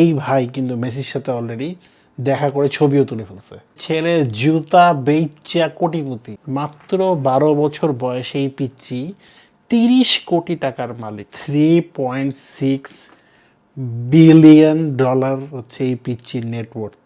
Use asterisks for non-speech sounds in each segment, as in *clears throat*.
এই ভাই কিন্তু মেসির সাথে অলরেডি দেখা করে ছবিও তুলে ফেলছে। ছেলে জুতা বেইচা কোটিপতি। মাত্র বারো বছর বয়সে এই পিচ্ছি তিরিশ কোটি টাকার মালিক। Three point six billion dollar হচ্ছে এই পিচ্ছির নেটওয়ার্থ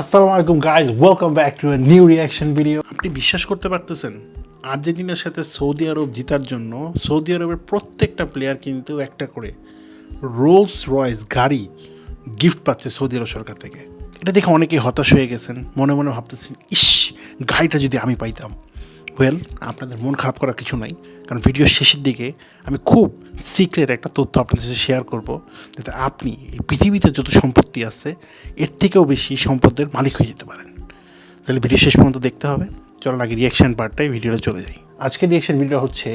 আসসালামু আলাইকুম guys welcome back to new reaction video আপনি বিশ্বাস করতে পারতেছেন, আর্জেন্টিনার সাথে সৌদি আরব জিতার জন্য সৌদি আরবের প্রত্যেকটা প্লেয়ার কিন্তু একটা করে রোলস রয়েস গাড়ি গিফট পাচ্ছে সৌদি আরব সরকার থেকে। এটা দেখে অনেকেই হতাশ হয়ে গেছেন, মনে মনে ভাবতেছেন, ইস, গাড়িটা যদি আমি পাইতাম। ওয়েল আপনাদের মন খারাপ করার কিছু নাই। কারণ ভিডিওর শেষের দিকে আমি খুব সিক্রেট একটা তথ্য আপনাদের সাথে শেয়ার করব, যাতে আপনি এই পৃথিবীতে যত সম্পত্তি আছে, এর থেকেও বেশি সম্পদের মালিক হয়ে যেতে পারেন। তাহলে ভিডিও শেষ পর্যন্ত দেখতে হবে। চলুন আগে রিয়াকশান পার্টটাই ভিডিওটা চলে যাই। আজকের রিয়াকশান ভিডিও হচ্ছে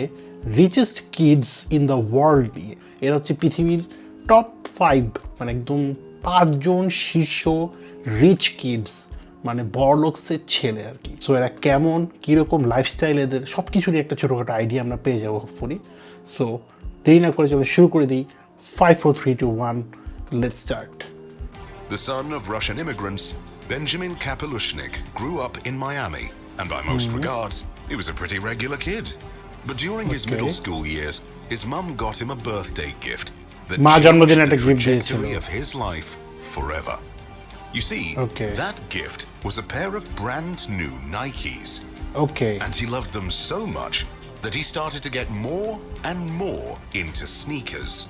richest kids in the world নিয়ে। এরা হচ্ছে পৃথিবীর টপ ফাইভ মানে একদম পাঁচজন শীর্ষ রিচ কিডস মানে বড়লোকসের ছেলে আর কি সো এরা কেমন কীরকম লাইফস্টাইল এদের সব কিছুরই একটা ছোটোখাটো আইডিয়া আমরা পেয়ে যাবো হোপফুলি সো দেরি না করে চলো শুরু করে দিই five four three two one let start The son of Russian immigrants, Benjamin Kapelushnik grew up in Miami, and by most regards, he was a pretty regular kid. But during his Okay. middle school years, his mum got him a birthday gift that মা changed জন্মদিনে the একটা gift trajectory দিয়েছিল। of his life forever. You see, Okay. that gift was a pair of brand new Nikes, okay and he loved them so much that he started to get more and more into sneakers.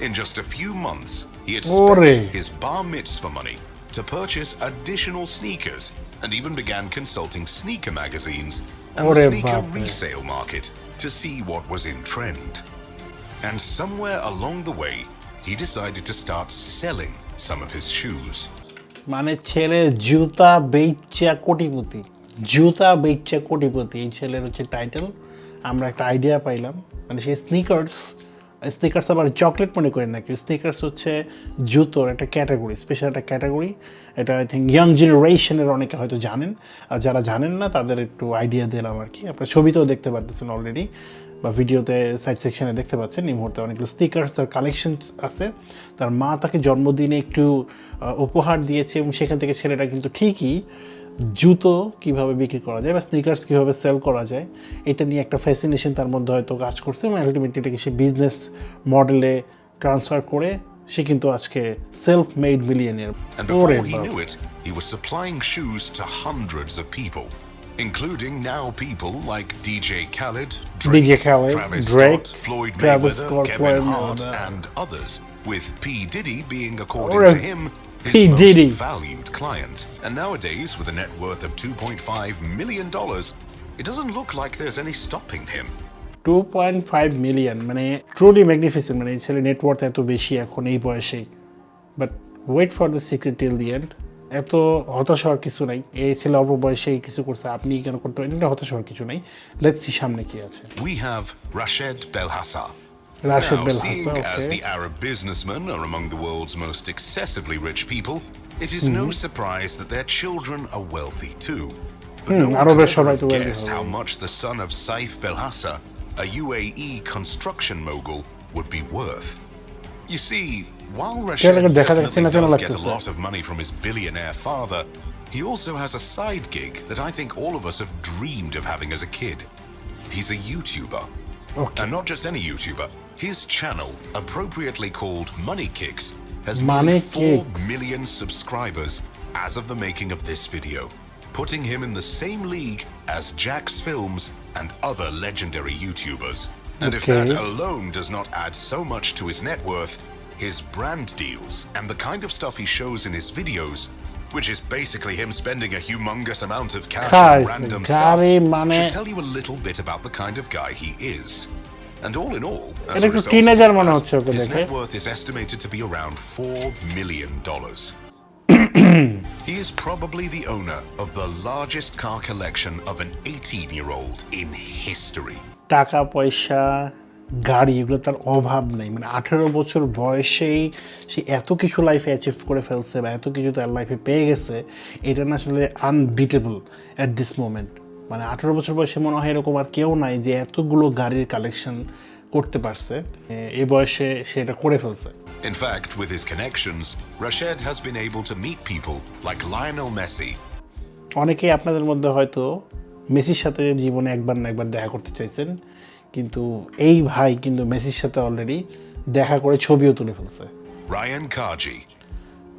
In just a few months, he had Ore. spent his bar mitzvah money to purchase additional sneakers and even began consulting sneaker magazines and Ore the sneaker bape. resale market to see what was in trend. And somewhere along the way, he decided to start selling some of his shoes. মানে ছেলে জুতা বেচা কোটিপতি। জুতা বেচা কোটিপতি, এই ছেলের হচ্ছে টাইটেল আমরা একটা আইডিয়া পাইলাম মানে সেই স্নিকার্স স্নিকার্স আবার চকলেট মনে করেন নাকি? স্নিকার্স হচ্ছে জুতোর একটা ক্যাটাগরি স্পেশাল একটা ক্যাটাগরি এটা আই থিঙ্ক ইয়াং জেনারেশনের অনেকে হয়তো জানেন। আর যারা জানেন না, তাদের একটু আইডিয়া দিলাম আর কি। আপনার ছবিতেও দেখতে পারতেছেন অলরেডি বা ভিডিওতে সাইড সেকশনে দেখতে পাচ্ছেন এই মুহূর্তে অনেকগুলো স্টিকার্স আর কালেকশন আছে। তার মা তাকে জন্মদিনে একটু উপহার দিয়েছে এবং সেখান থেকে ছেলেটা কিন্তু ঠিকই জুতো কীভাবে বিক্রি করা যায় বা স্নিকার্স কীভাবে সেল করা যায় এটা নিয়ে একটা ফ্যাসিনেশন তার মধ্যে হয়তো কাজ করছে এবং আলটিমেটলি এটাকে সে বিজনেস মডেলে ট্রান্সফার করে সে কিন্তু আজকে self made knew it, he was supplying shoes to hundreds of people, including now people like DJ Khaled, Drake, DJ Khaled, Travis Drake, Scott, Floyd Travis Mayweather, Scott, Kevin Floyd Hart, Mayweather. and others, with P. Diddy being, according Or a to him, his P. most Diddy. valued client. And nowadays, with a net worth of $2.5 million, it doesn't look like there's any stopping him. Two point five million মানে truly magnificent মানে এই ছেলে net worth এত বেশি এখন এই বয়সেই but wait for the secret till the end এত হতাশ হওয়ার কিছু নাই এই ছেলে অল্প বয়সেই কিছু করছে আপনি কেন করতে পারেন এটা হতাশ হওয়ার কিছু নাই লেটস সামনে কি আছে We have Rashid Belhassa. Rashed Now, seeing হাসা as the Arab businessmen are among the world's most excessively rich people, it is no Mm-hmm. surprise that their children are wealthy too. But Hmm, no one could have guessed how much the son of Saif Belhassa, a UAE construction mogul, would be worth. You see, While Russia definitely does get a lot of money from his billionaire father, he also has a side gig that I think all of us have dreamed of having as a kid. He's a YouTuber. Okay. And not just any YouTuber. His channel, appropriately called Money Kicks, has Money 4 million subscribers as of the making of this video, putting him in the same league as Jack's Films and other legendary YouTubers. And okay. if that alone does not add so much to his net worth, his brand deals and the kind of stuff he shows in his videos, which is basically him spending a humongous amount of cash Guys, on random Gary stuff, Mane- should tell you a little bit about the kind of guy he is. And all in all, as এটা a একটু result of teenager all মনে that, হচ্ছে ওকে his দেখে। net worth is estimated to be around $4 million. *clears throat* he is probably the owner of the largest car collection of an 18 year old in history. টাকা পয়সা গাড়ি এগুলো তার অভাব নেই। মানে আঠেরো বছর বয়সেই সে এত কিছু লাইফে অ্যাচিভ করে ফেলছে বা এত কিছু তার লাইফে পেয়ে গেছে এটা না আসলে আনবিটেবল অ্যাট দিস মোমেন্ট মানে আঠেরো বছর বয়সে মনে হয় এরকম আর কেউ নাই যে এতগুলো গাড়ির কালেকশন করতে পারছে এ- এই বয়সে সে এটা করে ফেলছে। In fact, with his connections, Rashid has been able to meet people like Lionel Messi, অনেকেই আপনাদের মধ্যে হয়তো মেসির সাথে জীবনে একবার না একবার দেখা করতে চাইছেন। কিন্তু এই ভাই কিন্তু মেসির সাথে অলরেডি দেখা করে ছবিও তুলে ফেলছে Ryan Kaji,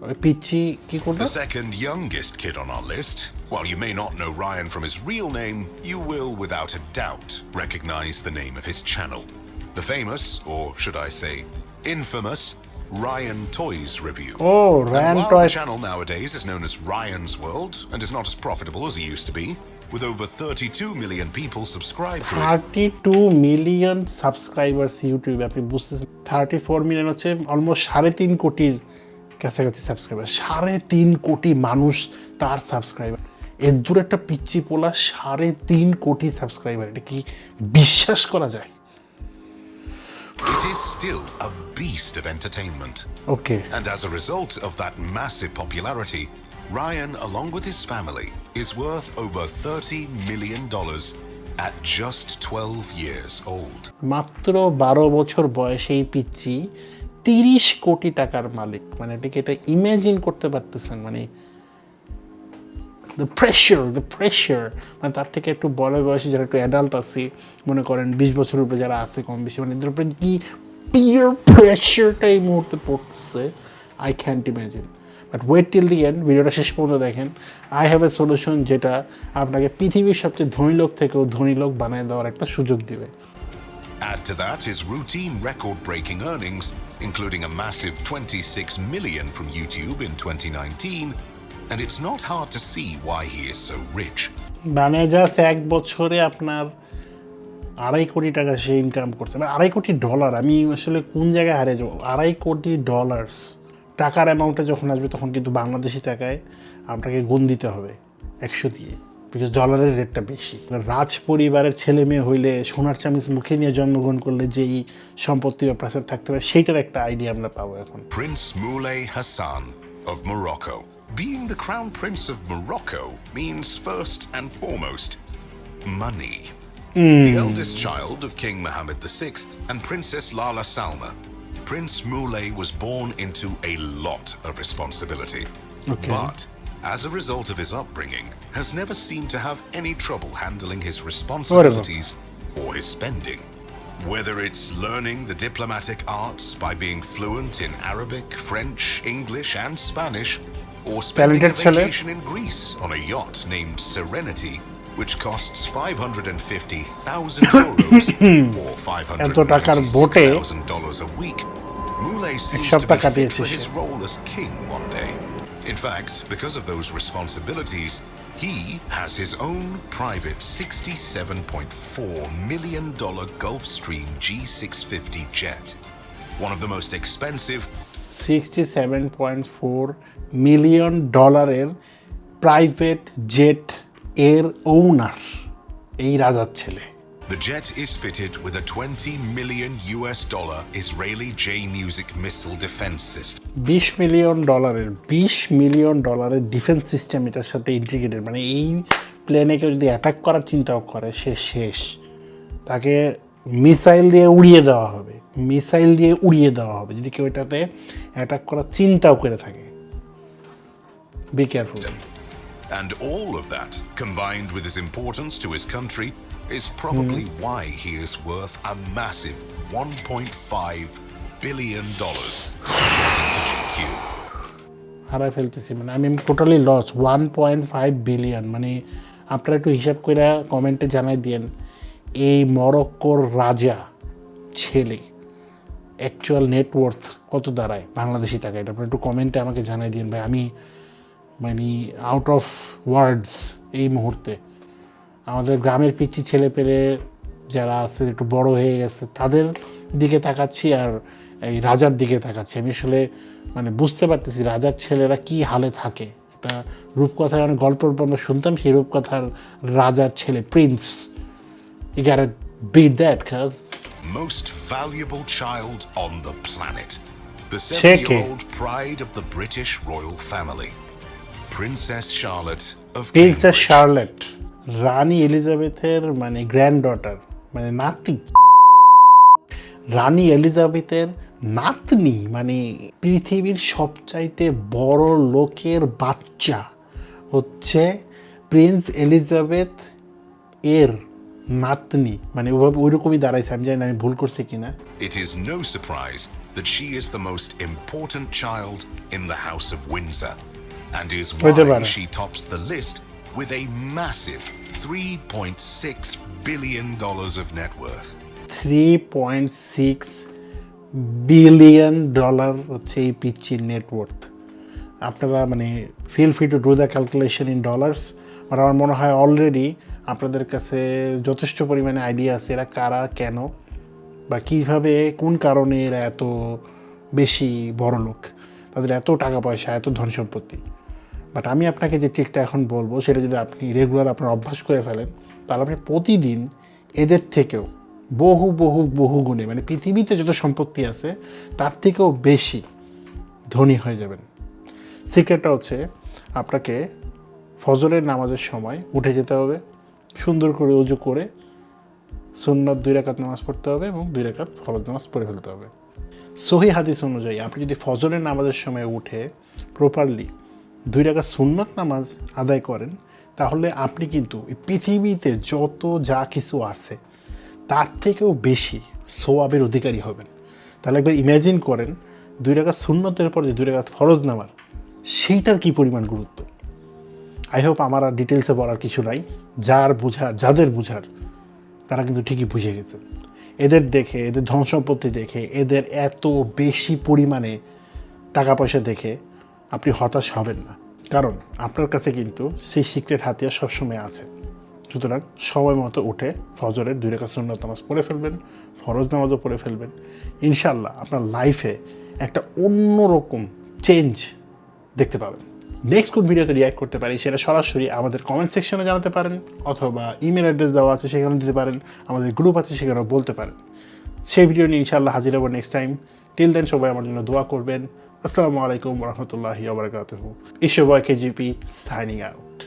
ওই পিচ্ছি কি করলো the second youngest kid on our list. While you may not know Ryan from his real name, you will without a doubt recognize the name of his channel. The famous, or should I say, infamous, Ryan Toys Review. Oh, And Ryan while Toys. The channel nowadays is known as Ryan's World and is not as profitable as it used to be, With over 32 million people subscribed to it. Thirty two million subscribers ইউটিউবে আপনি বুঝতেছেন? Thirty four million হচ্ছে almost সাড়ে তিন কোটির কাছাকাছি subscriber সাড়ে তিন কোটি মানুষ তার সাবস্ক্রাইবার এর দূর একটা পিচ্ছি পোলা সাড়ে তিন কোটি সাবস্ক্রাইবার এটা কি বিশ্বাস করা যায়? It is still a beast of entertainment. Okay And as a result of that massive popularity, Ryan, along with his family, is worth over $30 million at just 12 years old. মাত্র বারো বছর বয়সে এই পিচ্ছি তিরিশ কোটি টাকার মালিক। মানে এটাকে এটা ইমাজিন করতে পারতেছেন মানে দ্য প্রেশার দ্য প্রেশার মানে তার থেকে একটু বড় বয়সে যারা একটু অ্যাডাল্ট আছে মনে করেন বিশ বছরের উপরে যারা আছে কম বেশি মানে এদের কি পিয়ার প্রেশারটা এই মুহূর্তে পড়ছে I can't imagine but wait till the end ভিডিওটা শেষ পর্যন্ত দেখেন। আই হ্যাভ এ সলিউশন যেটা আপনাকে পৃথিবীর সবচেয়ে ধনী লোক থেকেও ধনী লোক বানায় দেওয়ার একটা সুযোগ দিবে। Add to that his routine record-breaking earnings, including a massive 26 million from YouTube in 2019, and it's not hard to see why he is so rich. Just এক বছরে আপনার আড়াই কোটি টাকা সে ইনকাম করছে। মানে আড়াই কোটি ডলার আমি আসলে কোন জায়গায় হারিয়ে যাব? আড়াই কোটি ডলার্স টাকার অ্যামাউন্টে যখন আসবে তখন কিন্তু বাংলাদেশি টাকায় আপনাকে গুণ দিতে হবে একশো দিয়ে বিকজ ডলারের রেটটা বেশি। রাজ পরিবারের ছেলে মেয়ে হইলে সোনার চামিচ মুখে নিয়ে জন্মগ্রহণ করলে যেই সম্পত্তি বা প্রাসাদ থাকতে পারে সেইটার একটা আইডিয়া আমরা পাবো এখন। Prince Moulay Hassan of Morocco being the crown prince of Morocco means first and foremost money The eldest child of King Mohammed VI and Princess Lala Salma. Prince Moulay was born into a lot of responsibility. Okay. But as a result of his upbringing, has never seemed to have any trouble handling his responsibilities or his spending. Whether it's learning the diplomatic arts by being fluent in Arabic, French, English, and Spanish, or spending a Talented vacation in Greece on a yacht named Serenity, which costs 550,000 euros *laughs* or 500,000 dollars a week. Moulet seems to be fit for his role as king one day. In fact, because of those responsibilities, he has his own private $67.4 million Gulfstream G650 jet, one of the most expensive $67.4 million private jet এর ওনার এই রাজার ছেলে। The jet is fitted with a 20 million US dollar Israeli J Music missile defense system. বিশ million ডলারের বিশ million ডলারের defence system এটার সাথে ইন্টিগ্রেটেড মানে এই প্লেনে কেউ যদি অ্যাটাক করার চিন্তাও করে সে শেষ। তাকে মিসাইল দিয়ে উড়িয়ে দেওয়া হবে। মিসাইল দিয়ে উড়িয়ে দেওয়া হবে। যদি কেউ এটাতে অ্যাটাক করার চিন্তাও করে থাকে be careful And all of that, combined with his importance to his country, is probably why he is worth a massive $1.5 billion. *sighs* হারাই ফেলতেছি মানে আমি totally loss one point five billion মানে আপনারা একটু হিসাব করে কমেন্টে জানাই দিয়েন এই মরক্কোর রাজা ছেলে অ্যাকচুয়াল নেটওয়ার্থ কত দাঁড়ায় বাংলাদেশি টাকা এটা আপনারা একটু কমেন্টে আমাকে জানাই দিন ভাই আমি মানে আউট অফ ওয়ার্ডস এই মুহূর্তে আমাদের গ্রামের পিচ্ছি ছেলে পেলে যারা আছে একটু বড় হয়ে গেছে তাদের দিকে তাকাচ্ছি আর এই রাজার দিকে তাকাচ্ছি আমি আসলে মানে বুঝতে পারতেছি রাজার ছেলেরা কি হালে থাকে একটা রূপকথার অনেক গল্প আমরা শুনতাম সেই রূপকথার রাজার ছেলে prince E got beat that cuz Most valuable child on the planet. The Check it. 70 year old pride of the British royal family. Princess Charlotte of princess. Charlotte রানী এলিজাবেথের মানে গ্র্যান্ড ডটার মানে নাতি রানী এলিজাবেথের নাতনি মানে পৃথিবীর সবচাইতে বড় লোকের বাচ্চা হচ্ছে প্রিন্স এলিজাবেথ এর নাতনি। মানে ওভাবে ওইরকমই দাঁড়াইছে আমি জানি না আমি ভুল করছি কিনা। It is no surprise that she is the most important child in the House of Windsor. And is why she tops the list with a massive $3.6 billion of net worth. Three point six billion dollar হচ্ছে এই পিচ্চির আপনারা মানে feel free to do the calculation in dollars আর আমার মনে হয় already আপনাদের কাছে যথেষ্ট পরিমাণে আইডিয়া আছে এরা কারা কেন বা কীভাবে কোন কারণে এরা এত বেশি বড় লোক তাদের এত টাকা পয়সা এত ধন সম্পত্তি বাট আমি আপনাকে যে ট্রিকটা এখন বলব, সেটা যদি আপনি রেগুলার আপনার অভ্যাস করে ফেলেন, তাহলে আপনি প্রতিদিন এদের থেকেও বহু বহু বহু গুণে মানে পৃথিবীতে যত সম্পত্তি আছে, তার থেকেও বেশি ধনী হয়ে যাবেন। সিক্রেটটা হচ্ছে, আপনাকে ফজরের নামাজের সময় উঠে যেতে হবে, সুন্দর করে উজু করে সুন্নত দুই রাকাত নামাজ পড়তে হবে এবং দুই রাকাত ফরজ নামাজ পড়ে ফেলতে হবে। সহি হাদিস অনুযায়ী, আপনি যদি ফজরের নামাজের সময় উঠে প্রপারলি দুই রাকাত সুন্নত নামাজ আদায় করেন, তাহলে আপনি কিন্তু পৃথিবীতে যত যা কিছু আছে, তার থেকেও বেশি সোয়াবের অধিকারী হবেন। তাহলে একবার ইমাজিন করেন, দুই রাকাত সুন্নতের পর যে দুই রাকাত ফরজ নামার সেইটার কি পরিমাণ গুরুত্ব? আই হোপ আমার আর ডিটেলসে বলার কিছু নাই। যার বুঝার, যাদের বুঝার, তারা কিন্তু ঠিকই বুঝে গেছে। এদের দেখে, এদের ধন সম্পত্তি দেখে, এদের এত বেশি পরিমাণে টাকা পয়সা দেখে আপনি হতাশ হবেন না। কারণ আপনার কাছে কিন্তু সেই সিক্রেট হাতিয়ার সবসময় আছে। সুতরাং সময় মতো উঠে ফজরের দুই রেখা সুন্নত নামাজ পড়ে ফেলবেন, ফরজ নামাজও পড়ে ফেলবেন। ইনশাল্লাহ আপনার লাইফে একটা অন্যরকম চেঞ্জ দেখতে পাবেন। নেক্সট কোন ভিডিওতে রিয়াক্ট করতে পারি সেটা সরাসরি আমাদের কমেন্ট সেকশনে জানাতে পারেন, অথবা ইমেল অ্যাড্রেস দেওয়া আছে সেখানে দিতে পারেন, আমাদের গ্রুপ আছে সেখানেও বলতে পারেন। সেই ভিডিও নিয়ে ইনশাল্লাহ হাজির হব নেক্সট টাইম টিল দেন সবাই আমার জন্য দোয়া করবেন। আসসালামু আলাইকুম রহমতুল্লাহি আবরকাত is boy KGP signing out